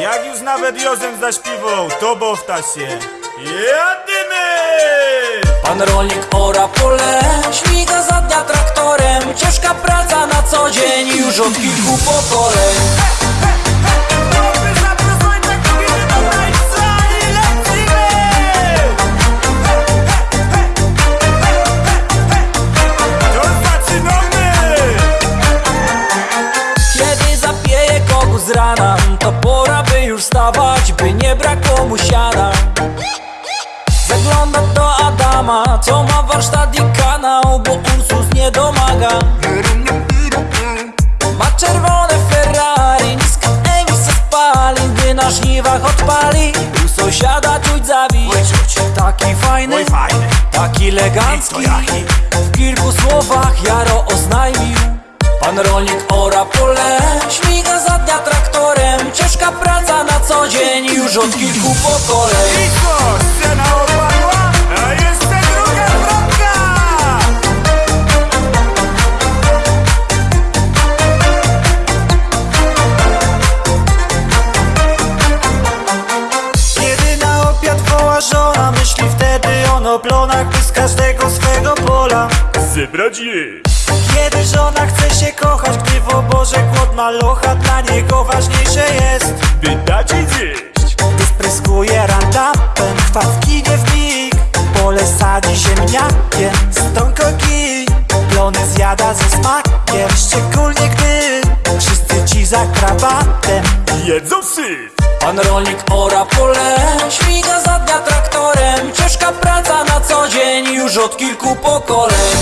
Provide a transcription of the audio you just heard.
Jak już nawet Jozem zaśpiewał, to bowta się. Jadymy! Pan rolnik ora pole, śmiga za dnia traktorem Ciężka praca na co dzień, już od kilku pokoleń wstawać, by nie brakło mu siana. Zagląda do Adama, co ma warsztat i kanał Bo Ursus nie domaga. Ma czerwone Ferrari, niska emisja spalin Gdy na żniwach odpali, u sąsiada czuć zawij Taki fajny, taki elegancki? W kilku słowach Jaro oznajmił. Pan rolnik ora pole Już od kilku pokoleń I co, scena opadła? A jeszcze druga wrotka! Kiedy na obiad woła żona Myśli wtedy on o plonach By z każdego swego pola Zebrać je! Kiedy żona chce się kochać Gdy w oborze głod malocha Dla niego ważniejsze jest By dać jej zjeść! Zjada ze smakiem. Szczególnie gdy Wszyscy ci za krawatem Jedzą syf! Pan rolnik ora pole Śmiga za dnia traktorem. Ciężka praca na co dzień Już od kilku pokoleń